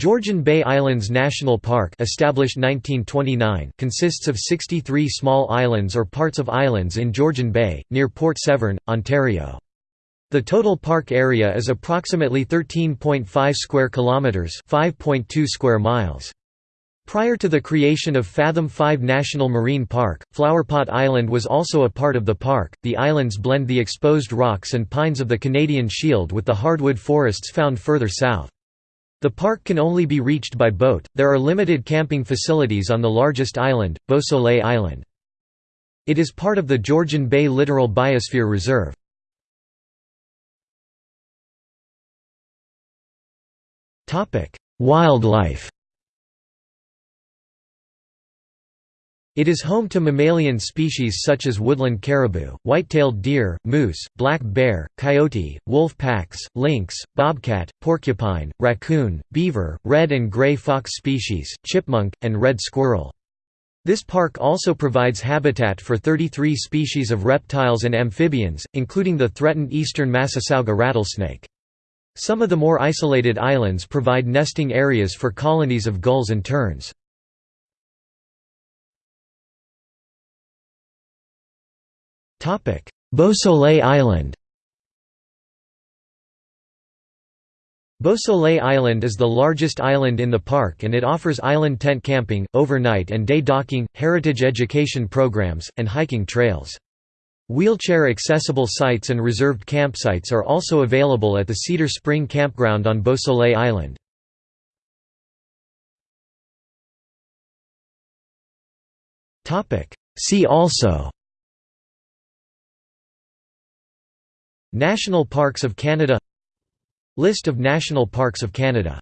Georgian Bay Islands National Park established 1929 consists of 63 small islands or parts of islands in Georgian Bay, near Port Severn, Ontario. The total park area is approximately 13.5 square kilometers, 5.2 square miles. Prior to the creation of Fathom 5 National Marine Park, Flowerpot Island was also a part of the park. The islands blend the exposed rocks and pines of the Canadian Shield with the hardwood forests found further south. The park can only be reached by boat. There are limited camping facilities on the largest island, Beausoleil Island. It is part of the Georgian Bay Littoral Biosphere Reserve. Wildlife. It is home to mammalian species such as woodland caribou, white-tailed deer, moose, black bear, coyote, wolf packs, lynx, bobcat, porcupine, raccoon, beaver, red and gray fox species, chipmunk, and red squirrel. This park also provides habitat for 33 species of reptiles and amphibians, including the threatened eastern Massasauga rattlesnake. Some of the more isolated islands provide nesting areas for colonies of gulls and terns. Beausoleil Island Beausoleil Island is the largest island in the park and it offers island tent camping, overnight and day docking, heritage education programs, and hiking trails. Wheelchair-accessible sites and reserved campsites are also available at the Cedar Spring Campground on Beausoleil Island. See also National Parks of Canada List of National Parks of Canada